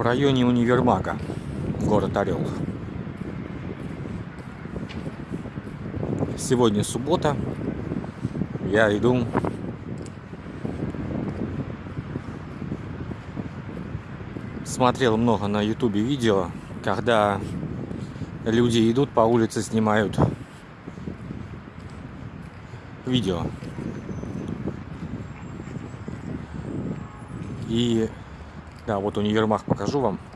в районе универмага, город Орел. Сегодня суббота. Я иду смотрел много на ютубе видео, когда люди идут по улице, снимают видео. И да, вот универмаг покажу вам.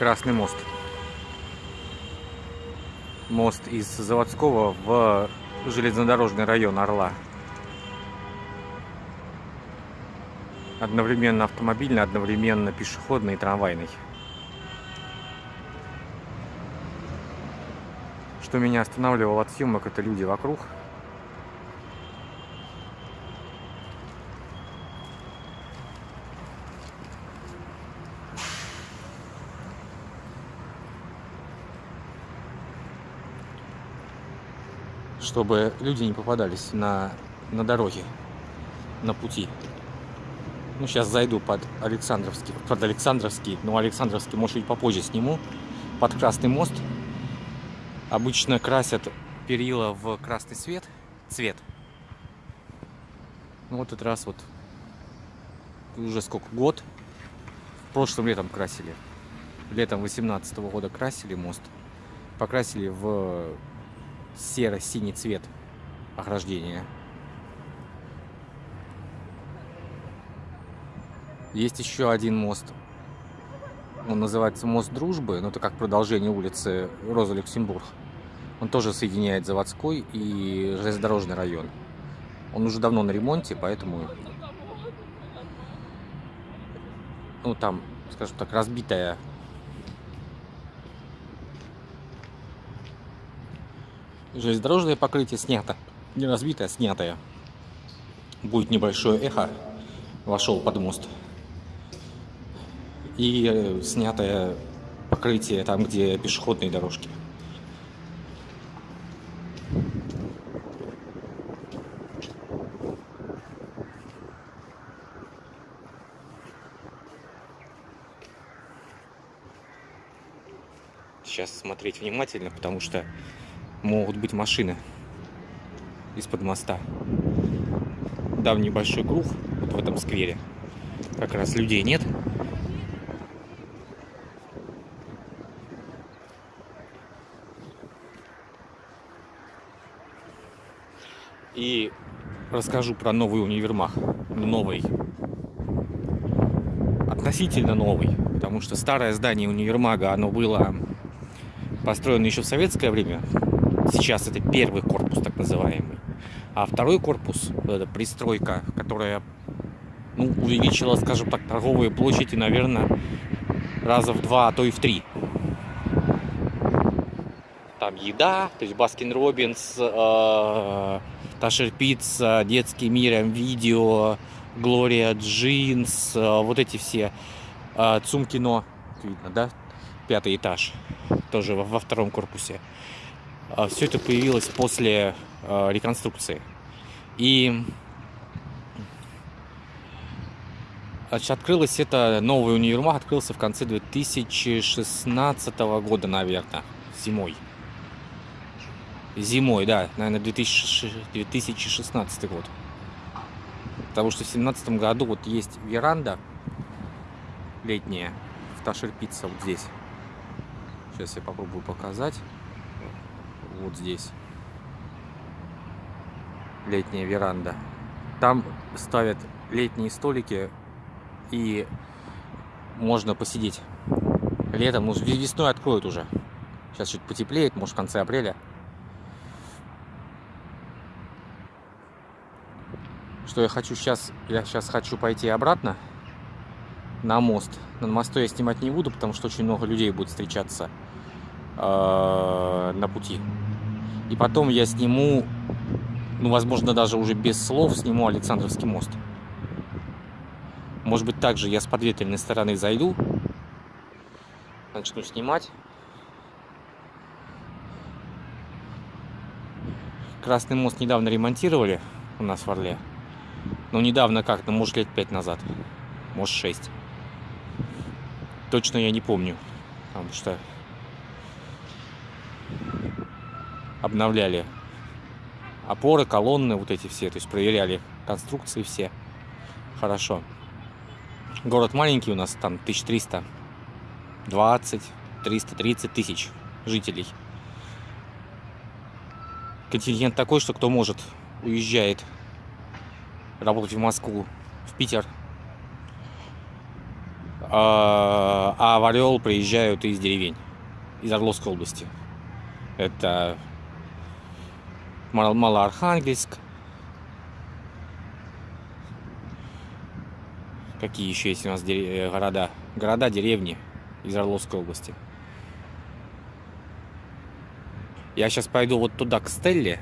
Красный мост. Мост из Заводского в железнодорожный район Орла. Одновременно автомобильный, одновременно пешеходный и трамвайный. Что меня останавливало от съемок, это люди вокруг. Чтобы люди не попадались на, на дороге, на пути. Ну, сейчас зайду под Александровский, под Александровский, но Александровский, может быть, попозже сниму, под Красный мост. Обычно красят перила в красный цвет, цвет. Ну, вот этот раз вот уже сколько, год. Прошлым летом красили. Летом 18 -го года красили мост. Покрасили в серо-синий цвет ограждения. Есть еще один мост. Он называется мост дружбы, но это как продолжение улицы Роза Люксембург. Он тоже соединяет заводской и железнодорожный район. Он уже давно на ремонте, поэтому ну там, скажем так, разбитая Железнодорожное покрытие снято. Не разбитое, снятое. Будет небольшое эхо. Вошел под мост. И э, снятое покрытие там, где пешеходные дорожки. Сейчас смотреть внимательно, потому что могут быть машины из-под моста. Дам небольшой круг вот в этом сквере. Как раз людей нет. И расскажу про новый универмаг. Новый. Относительно новый. Потому что старое здание универмага, оно было построено еще в советское время, Сейчас это первый корпус, так называемый. А второй корпус, это пристройка, которая ну, увеличила, скажем так, торговые площади, наверное, раза в два, а то и в три. Там еда, то есть Baskin Robbins, э, Ташир Пицца, Детский мир, видео, Глория Джинс, э, вот эти все э, Цумкино, видно, да? Пятый этаж, тоже во втором корпусе. А, Все это появилось после а, реконструкции. И открылось это, новый универмаг открылся в конце 2016 года, наверное, зимой. Зимой, да, наверное, 2016 год. Потому что в 2017 году вот есть веранда летняя в Ташерпицца вот здесь. Сейчас я попробую показать вот здесь летняя веранда. Там ставят летние столики и можно посидеть. Летом, ну, весной откроют уже. Сейчас чуть потеплеет, может в конце апреля. что я хочу сейчас, я сейчас хочу пойти обратно на мост. На мосту я снимать не буду, потому что очень много людей будет встречаться э, на пути. И потом я сниму, ну, возможно, даже уже без слов сниму Александровский мост. Может быть, также я с подветренной стороны зайду, начну снимать. Красный мост недавно ремонтировали у нас в Орле. Ну, недавно как, ну, может, лет пять назад. Может, шесть. Точно я не помню. Потому что обновляли опоры, колонны, вот эти все. То есть проверяли конструкции все. Хорошо. Город маленький у нас, там 1300, 20, 330 тысяч жителей. Контингент такой, что кто может, уезжает работать в Москву, в Питер. А, а в Орел приезжают из деревень, из Орловской области. Это Малоархангельск. Какие еще есть у нас э, города? Города, деревни из Орловской области. Я сейчас пойду вот туда, к Стелле.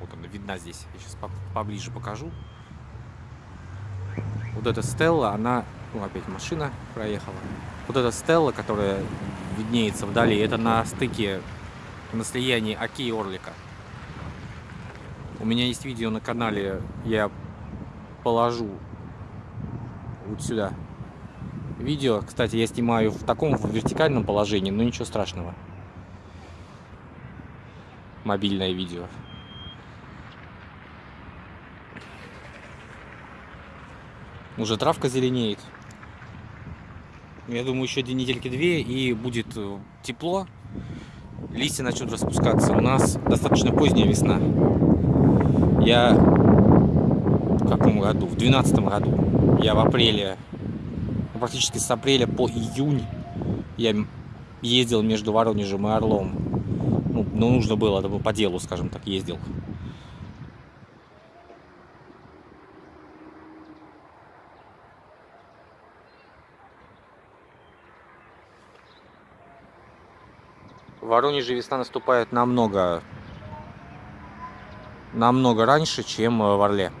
Вот она видна здесь. Я сейчас поближе покажу. Вот эта Стелла, она... Ну, опять машина проехала. Вот эта Стелла, которая виднеется вдали, это на стыке, на слиянии Оки и Орлика. У меня есть видео на канале, я положу вот сюда. Видео, кстати, я снимаю в таком в вертикальном положении, но ничего страшного. Мобильное видео. Уже травка зеленеет. Я думаю, еще недельки две и будет э, тепло. Листья начнут распускаться. У нас достаточно поздняя весна. Я в каком году? В двенадцатом году. Я в апреле, ну, практически с апреля по июнь я ездил между Воронежем и Орлом. Ну, ну нужно было, это было по делу, скажем так, ездил. В Воронеже весна наступает намного, намного раньше, чем в Орле.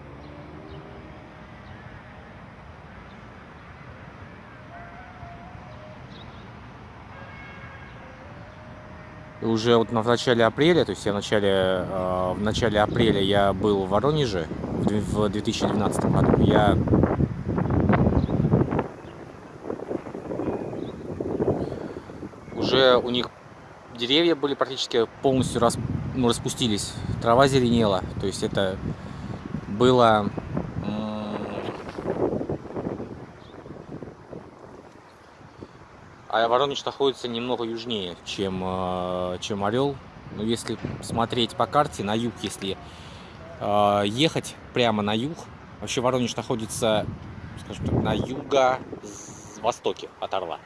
И уже вот в начале апреля, то есть я в начале, э, в начале апреля я был в Воронеже в 2012 году. Я уже у них деревья были практически полностью рас, ну, распустились, трава зеленела, то есть это было а Воронеж находится немного южнее, чем, э, чем Орел. Но если смотреть по карте на юг, если э, ехать прямо на юг, вообще Воронеж находится, скажем так, на юго-востоке от Орла,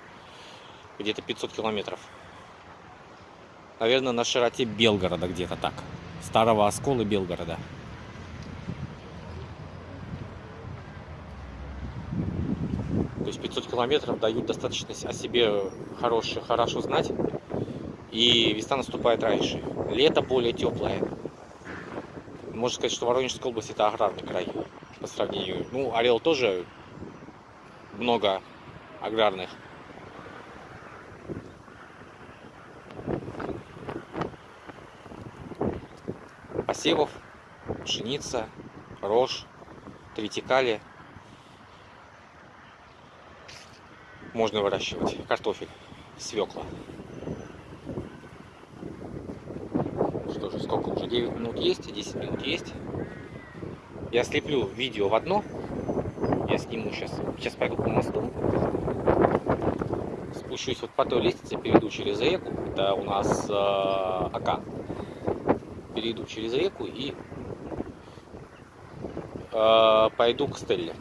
где-то 500 километров наверное, на широте Белгорода где-то так. Старого оскола Белгорода. То есть 500 километров дают достаточно о себе хорошее, хорошо знать. И весна наступает раньше. Лето более теплое. Можно сказать, что Воронежская область это аграрный край по сравнению. Ну, Орел тоже много аграрных посевов, пшеница, рожь, третикали. Можно выращивать картофель, свекла. Что же, сколько уже? 9 минут есть, 10 минут есть. Я слеплю видео в одно. Я сниму сейчас. Сейчас пойду по мосту. Спущусь вот по той лестнице, перейду через реку. Это у нас э, Ака перейду через реку и э, пойду к Стелле.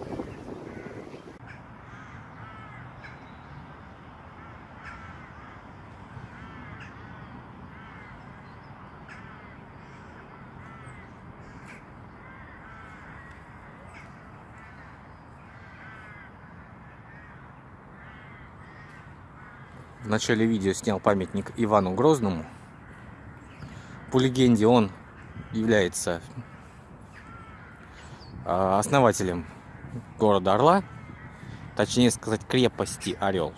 В начале видео снял памятник Ивану Грозному, по легенде он является а, основателем города Орла, точнее сказать крепости Орел.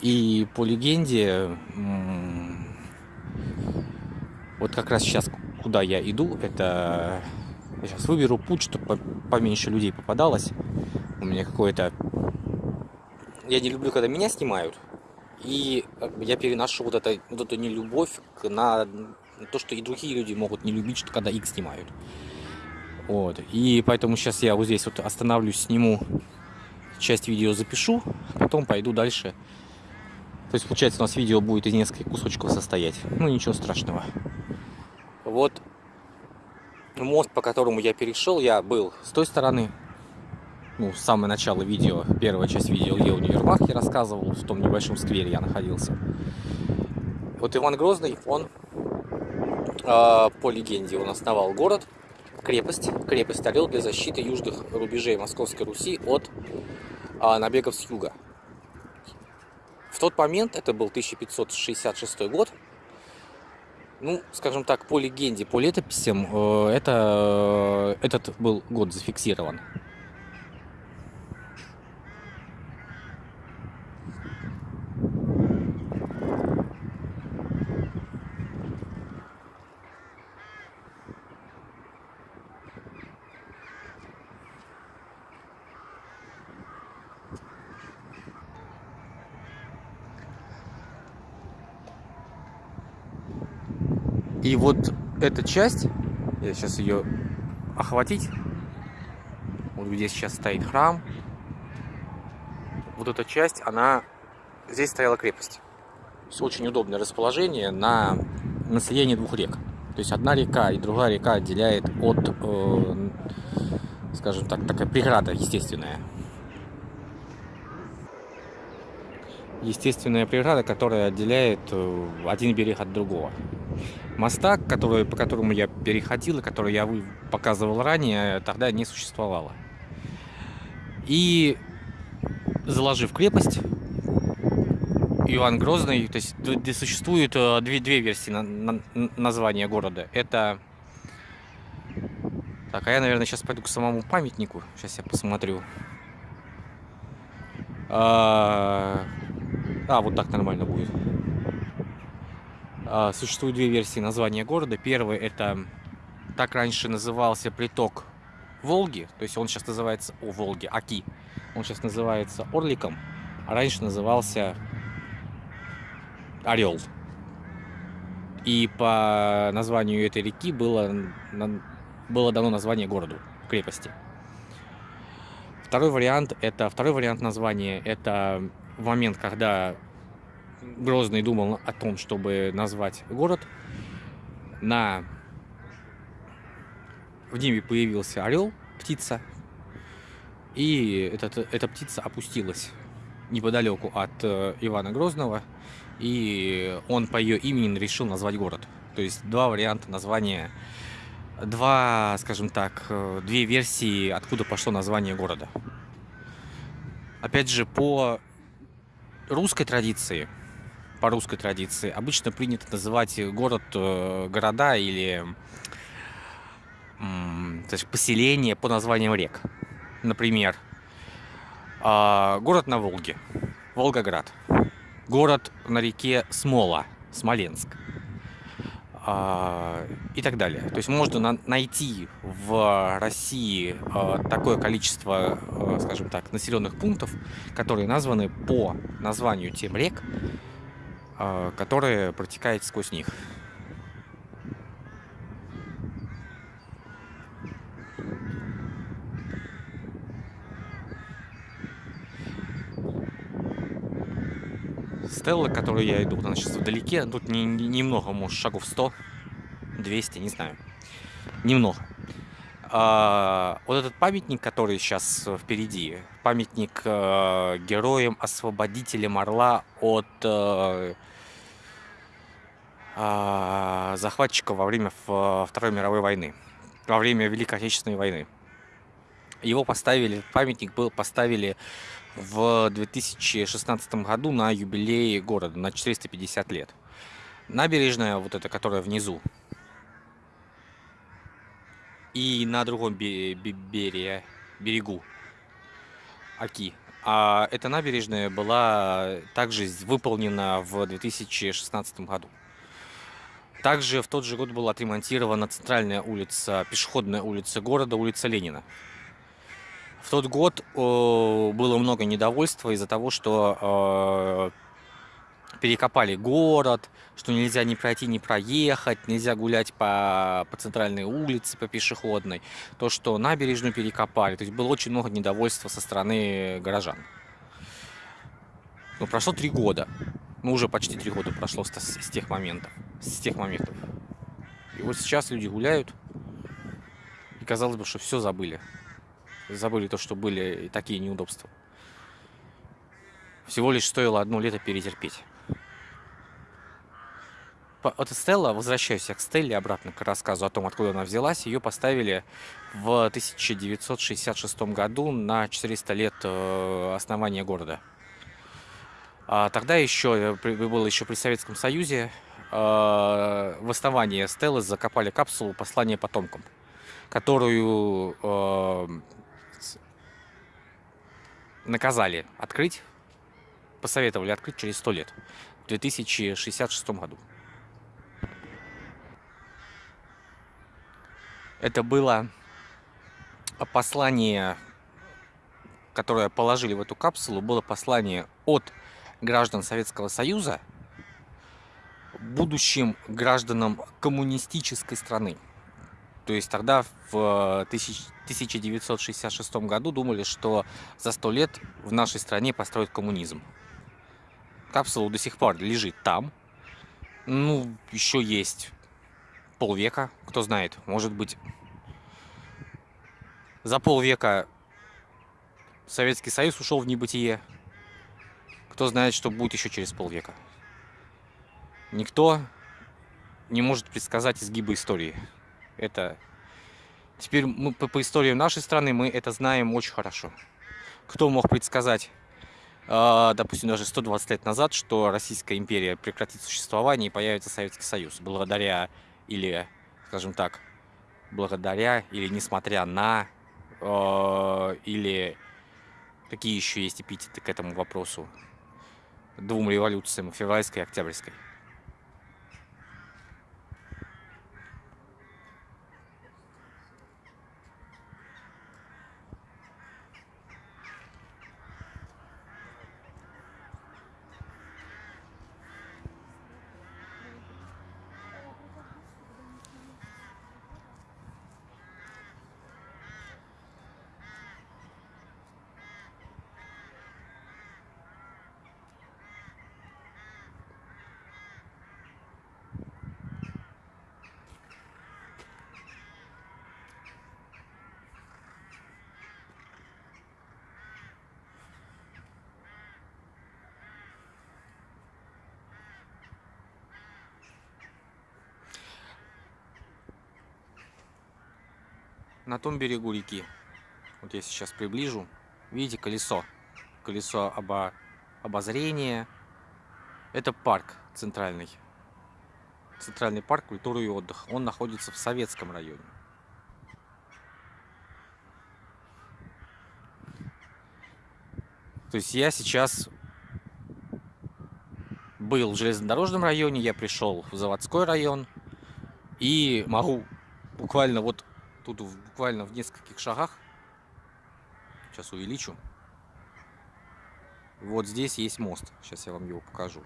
И по легенде, вот как раз сейчас, куда я иду, это я сейчас выберу путь, чтобы поменьше людей попадалось. У меня какое-то... Я не люблю, когда меня снимают. И я переношу вот, это, вот эту нелюбовь на то, что и другие люди могут не любить, что когда их снимают. Вот. И поэтому сейчас я вот здесь вот остановлюсь, сниму часть видео, запишу, потом пойду дальше. То есть, получается, у нас видео будет из нескольких кусочков состоять. Ну, ничего страшного. Вот мост, по которому я перешел, я был с той стороны. Ну, с самого начала видео, первая часть видео, где универмаг я рассказывал, в том небольшом сквере я находился. Вот Иван Грозный, он по легенде, он основал город, крепость, крепость Орел для защиты южных рубежей Московской Руси от а, набегов с юга. В тот момент, это был 1566 год, ну, скажем так, по легенде, по летописям, э, это, э, этот был год зафиксирован. И вот эта часть, я сейчас ее охватить, вот где сейчас стоит храм, вот эта часть, она, здесь стояла крепость. Очень удобное расположение на, на слиянии двух рек. То есть одна река и другая река отделяет от, э, скажем так, такая преграда естественная. Естественная преграда, которая отделяет э, один берег от другого. Моста, который, по которому я переходил и который я показывал ранее, тогда не существовало. И заложив крепость, Иван Грозный, то есть существует э, две, две версии на, на, названия города. Это... Так, а я, наверное, сейчас пойду к самому памятнику. Сейчас я посмотрю. А, а вот так нормально будет. А, существует две версии названия города. Первый это так раньше назывался приток Волги, то есть он сейчас называется о Волге, Аки. Он сейчас называется Орликом, а раньше назывался Орел. И по названию этой реки было, было дано название городу, крепости. Второй вариант это второй вариант названия это в момент, когда Грозный думал о том, чтобы назвать город. На... В небе появился орел, птица. И этот, эта птица опустилась неподалеку от э, Ивана Грозного. И он по ее имени решил назвать город. То есть два варианта названия, два, скажем так, э, две версии, откуда пошло название города. Опять же, по русской традиции по русской традиции обычно принято называть город, э, города или то есть поселение по названиям рек. Например, а, город на Волге, Волгоград. Город на реке Смола, Смоленск. А, и так далее. То есть можно найти в России а, такое количество, скажем так, населенных пунктов, которые названы по названию тем рек, которая протекает сквозь них. Стелла, к которой я иду, она сейчас вдалеке. Тут не, не, немного, может, шагов 100, 200, не знаю. Немного. А, вот этот памятник, который сейчас впереди, памятник э, героям-освободителям Орла от э, э, захватчиков во время Второй мировой войны, во время Великой Отечественной войны. Его поставили, памятник был поставили в 2016 году на юбилей города, на 450 лет. Набережная, вот эта, которая внизу, и на другом берегу Оки. А эта набережная была также выполнена в 2016 году. Также в тот же год была отремонтирована центральная улица, пешеходная улица города, улица Ленина. В тот год было много недовольства из-за того, что перекопали город, что нельзя ни пройти, ни проехать, нельзя гулять по, по центральной улице, по пешеходной, то, что набережную перекопали. То есть было очень много недовольства со стороны горожан. Ну, прошло три года. Ну, уже почти три года прошло с, с тех моментов. С тех моментов. И вот сейчас люди гуляют, и казалось бы, что все забыли. Забыли то, что были такие неудобства. Всего лишь стоило одно лето перетерпеть от Стелла, возвращаюсь к Стелле обратно к рассказу о том, откуда она взялась, ее поставили в 1966 году на 400 лет э, основания города. А тогда еще, э, было еще при Советском Союзе, э, в основании Стеллы закопали капсулу послания потомкам, которую наказали открыть, посоветовали открыть через 100 лет, в 2066 году. Это было послание, которое положили в эту капсулу, было послание от граждан Советского Союза будущим гражданам коммунистической страны. То есть тогда в 1966 году думали, что за сто лет в нашей стране построят коммунизм. Капсула до сих пор лежит там. Ну, еще есть полвека, кто знает, может быть, за полвека Советский Союз ушел в небытие. Кто знает, что будет еще через полвека. Никто не может предсказать изгибы истории. Это теперь мы по, по истории нашей страны мы это знаем очень хорошо. Кто мог предсказать, э, допустим, даже 120 лет назад, что Российская империя прекратит существование и появится Советский Союз, благодаря или, скажем так, благодаря или несмотря на э, или какие еще есть эпитеты к этому вопросу двум революциям, февральской и октябрьской. На том берегу реки. Вот я сейчас приближу. Видите колесо? Колесо обо... обозрения. Это парк центральный. Центральный парк культуры и отдыха. Он находится в Советском районе. То есть я сейчас был в железнодорожном районе, я пришел в заводской район и могу буквально вот Тут буквально в нескольких шагах, сейчас увеличу, вот здесь есть мост. Сейчас я вам его покажу.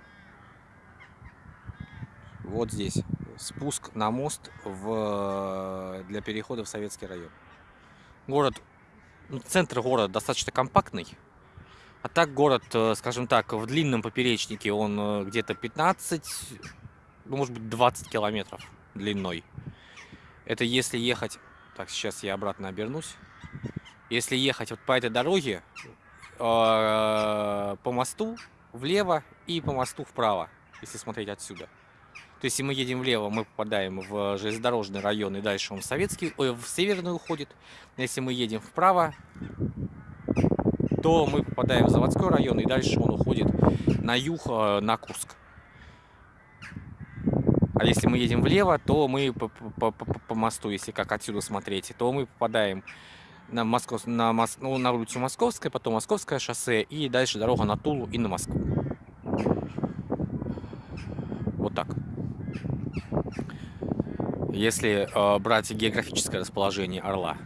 Вот здесь спуск на мост в, для перехода в Советский район. Город, ну, центр города достаточно компактный. А так город, э, скажем так, в длинном поперечнике он э, где-то 15, ну, может быть 20 километров длиной. Это если ехать так, сейчас я обратно обернусь. Если ехать вот по этой дороге, э, по мосту влево и по мосту вправо, если смотреть отсюда. То есть, если мы едем влево, мы попадаем в железнодорожный район, и дальше он в советский, ой, в северный уходит. Если мы едем вправо, то мы попадаем в заводской район, и дальше он уходит на юг, э, на Курск. А если мы едем влево, то мы по, по, по, по мосту, если как отсюда смотреть, то мы попадаем на, Москов, на, Мос, ну, на улицу Московская, потом Московское шоссе, и дальше дорога на Тулу и на Москву. Вот так. Если э, брать географическое расположение Орла.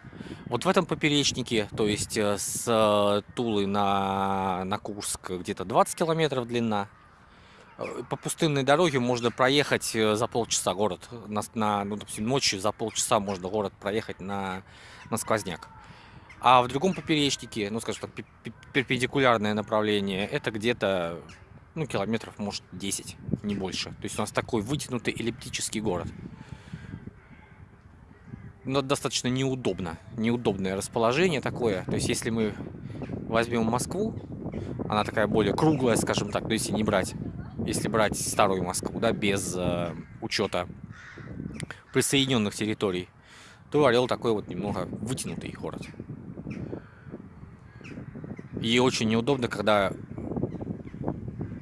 Вот в этом поперечнике, то есть э, с э, Тулы на, на Курск где-то 20 километров длина. Э, по пустынной дороге можно проехать за полчаса город. На, на, ну, допустим, ночью за полчаса можно город проехать на, на сквозняк. А в другом поперечнике, ну, скажем так, перпендикулярное направление, это где-то, ну, километров, может, 10, не больше. То есть у нас такой вытянутый эллиптический город. Но достаточно неудобно. Неудобное расположение такое. То есть если мы возьмем Москву, она такая более круглая, скажем так, есть если не брать, если брать старую Москву, да, без э, учета присоединенных территорий, то Орел такой вот немного вытянутый город. И очень неудобно, когда,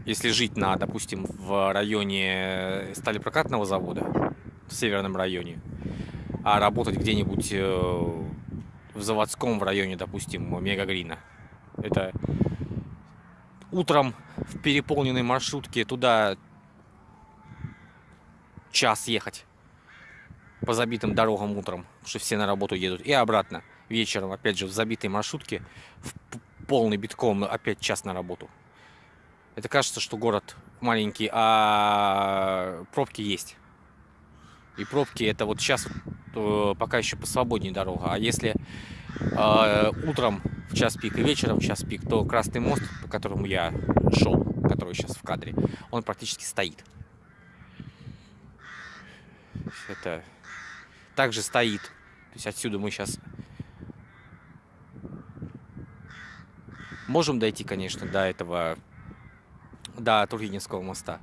если жить на, допустим, в районе сталепрокатного завода, в северном районе, а работать где-нибудь э, в заводском в районе, допустим, Мегагрина. Это утром в переполненной маршрутке туда час ехать по забитым дорогам утром, потому что все на работу едут, и обратно вечером, опять же, в забитой маршрутке, в полный битком опять час на работу. Это кажется, что город маленький, а пробки есть. И пробки это вот сейчас вот, пока еще посвободнее дорога. А если э, утром в час пик и вечером в час пик, то Красный мост, по которому я шел, который сейчас в кадре, он практически стоит. Это также стоит. То есть отсюда мы сейчас Можем дойти, конечно, до этого, до Тургеневского моста.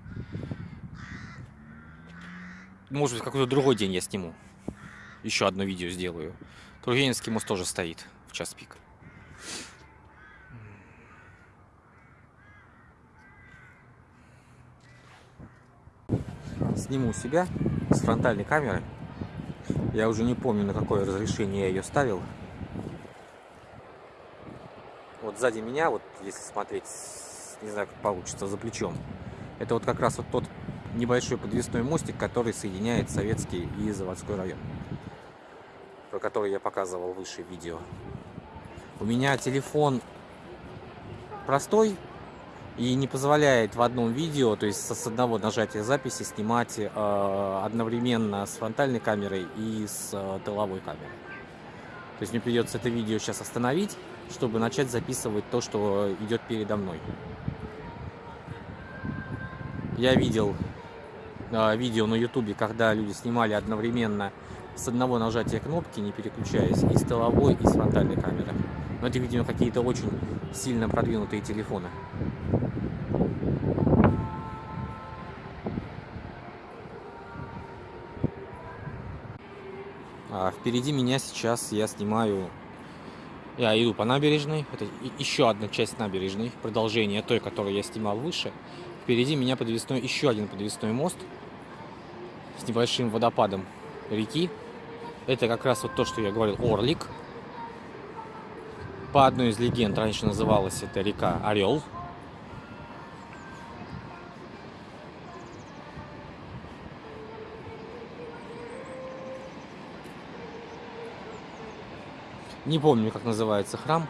Может быть, какой-то другой день я сниму. Еще одно видео сделаю. Тургеневский мост тоже стоит в час пик. Сниму себя с фронтальной камеры. Я уже не помню, на какое разрешение я ее ставил вот сзади меня, вот если смотреть, не знаю, как получится, за плечом, это вот как раз вот тот небольшой подвесной мостик, который соединяет советский и заводской район, про который я показывал выше видео. У меня телефон простой и не позволяет в одном видео, то есть с одного нажатия записи снимать э, одновременно с фронтальной камерой и с э, тыловой камерой. То есть мне придется это видео сейчас остановить, чтобы начать записывать то, что идет передо мной. Я видел э, видео на ютубе, когда люди снимали одновременно с одного нажатия кнопки, не переключаясь, и с тыловой, и с фронтальной камеры. Но это, видимо, какие-то очень сильно продвинутые телефоны. А впереди меня сейчас я снимаю я иду по набережной. Это еще одна часть набережной, продолжение той, которую я снимал выше. Впереди меня подвесной, еще один подвесной мост с небольшим водопадом реки. Это как раз вот то, что я говорил, Орлик. По одной из легенд раньше называлась эта река Орел. Не помню, как называется храм.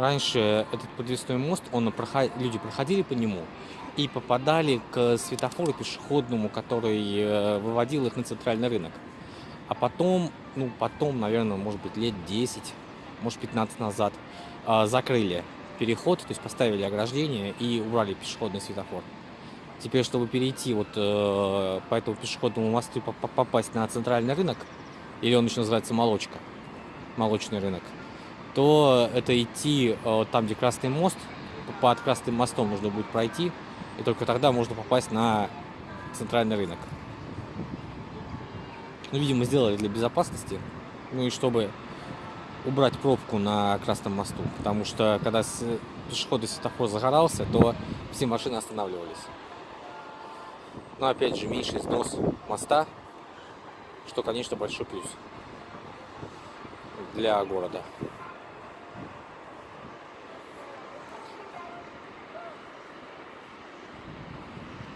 Раньше этот подвесной мост, он проход... люди проходили по нему и попадали к светофору пешеходному, который э, выводил их на центральный рынок. А потом, ну, потом, наверное, может быть, лет 10, может, 15 назад э, закрыли переход, то есть поставили ограждение и убрали пешеходный светофор. Теперь, чтобы перейти вот э, по этому пешеходному мосту попасть на центральный рынок, или он еще называется молочка, молочный рынок, то это идти э, там, где Красный мост, под Красным мостом нужно будет пройти, и только тогда можно попасть на центральный рынок. Ну, видимо, сделали для безопасности, ну и чтобы убрать пробку на Красном мосту, потому что когда пешеходный светофор загорался, то все машины останавливались. Но опять же, меньший снос моста, что, конечно, большой плюс для города.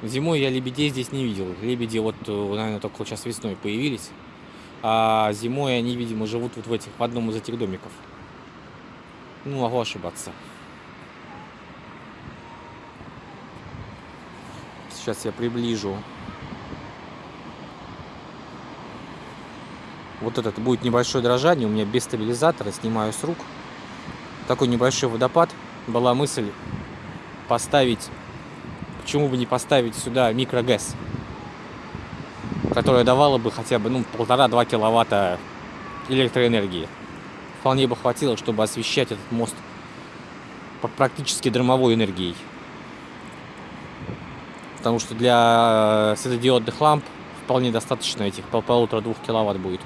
Зимой я лебедей здесь не видел. Лебеди вот, э, наверное, только сейчас весной появились. А зимой они, видимо, живут вот в этих, в одном из этих домиков. Ну, могу ошибаться. Сейчас я приближу. Вот этот будет небольшое дрожание, у меня без стабилизатора, снимаю с рук. Такой небольшой водопад. Была мысль поставить, почему бы не поставить сюда микрогэс, которая давала бы хотя бы ну, полтора-два киловатта электроэнергии. Вполне бы хватило, чтобы освещать этот мост практически дромовой энергией. Потому что для светодиодных ламп вполне достаточно этих пол- полутора-двух киловатт будет.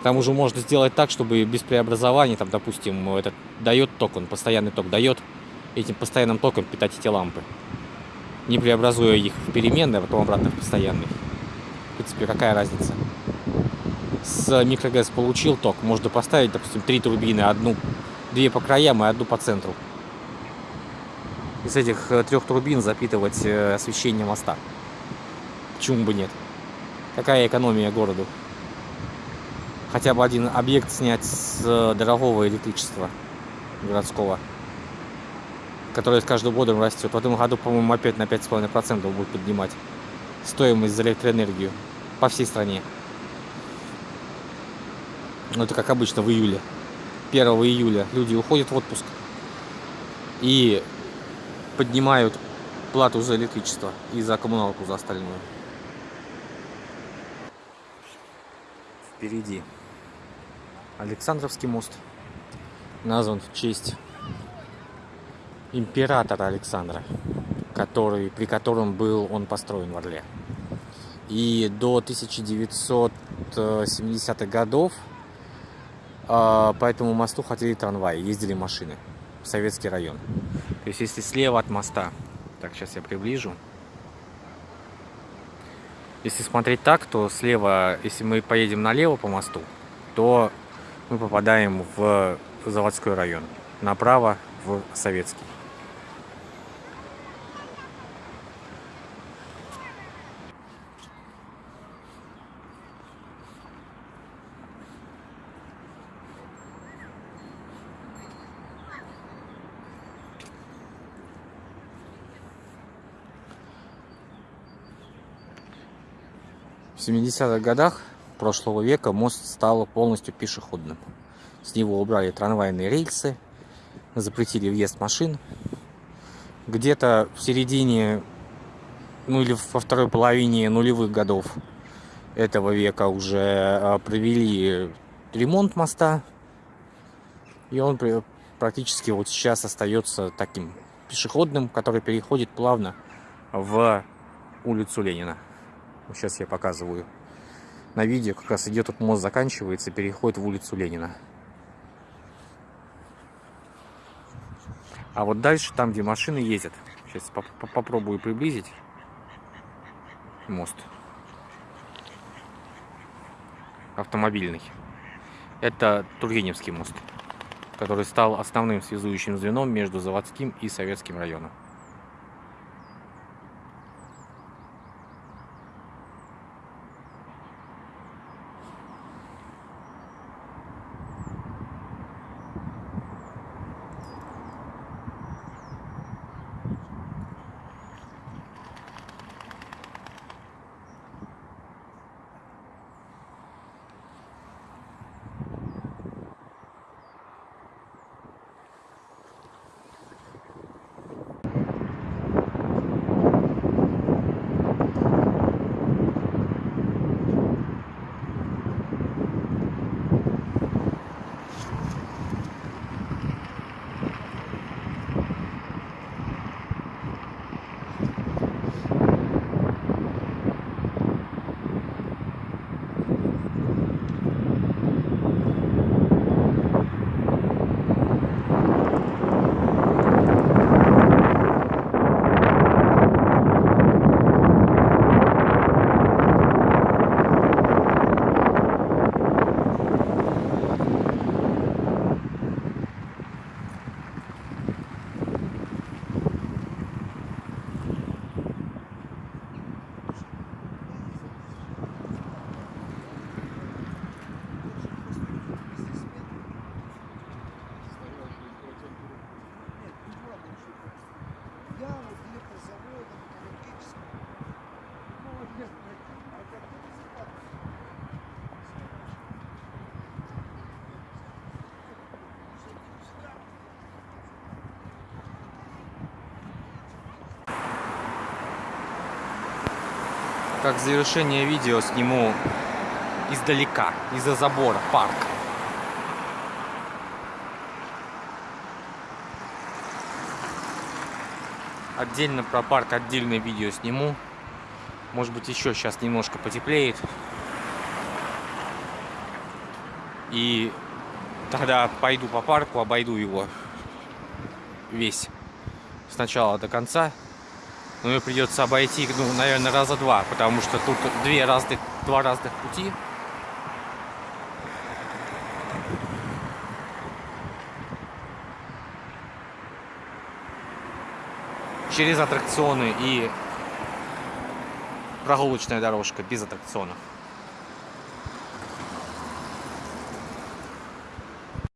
К тому же можно сделать так, чтобы без преобразования, там, допустим, этот дает ток, он постоянный ток дает, этим постоянным током питать эти лампы. Не преобразуя их в переменные, а потом обратно в постоянный. В принципе, какая разница? С микрогэс получил ток, можно поставить, допустим, три турбины, одну, две по краям и одну по центру. Из этих э, трех турбин запитывать э, освещение моста. Почему бы нет? Какая экономия городу? Хотя бы один объект снять с э, дорогого электричества городского, которое с каждым годом растет. В этом году, по-моему, опять на 5,5% будет поднимать стоимость за электроэнергию по всей стране. Ну, это как обычно в июле. 1 июля люди уходят в отпуск и поднимают плату за электричество и за коммуналку за остальную. Впереди Александровский мост назван в честь императора Александра, который, при котором был он построен в Орле. И до 1970-х годов а, по этому мосту ходили трамваи, ездили машины в советский район. То есть если слева от моста, так сейчас я приближу, если смотреть так, то слева, если мы поедем налево по мосту, то мы попадаем в заводской район, направо в советский. В 70-х годах прошлого века мост стал полностью пешеходным. С него убрали трамвайные рельсы, запретили въезд машин. Где-то в середине, ну или во второй половине нулевых годов этого века уже а, провели ремонт моста. И он практически вот сейчас остается таким пешеходным, который переходит плавно в улицу Ленина. Вот Сейчас я показываю. На видео как раз идет, тут мост заканчивается, переходит в улицу Ленина. А вот дальше, там, где машины ездят, сейчас поп- поп- попробую приблизить мост. Автомобильный. Это Тургеневский мост, который стал основным связующим звеном между заводским и советским районом. Как завершение видео сниму издалека, из-за забора, парк. Отдельно про парк отдельное видео сниму. Может быть еще сейчас немножко потеплеет. И тогда пойду по парку, обойду его весь с начала до конца. Но мне придется обойти, ну, наверное, раза два, потому что тут две разных, два разных пути. Через аттракционы и прогулочная дорожка без аттракционов.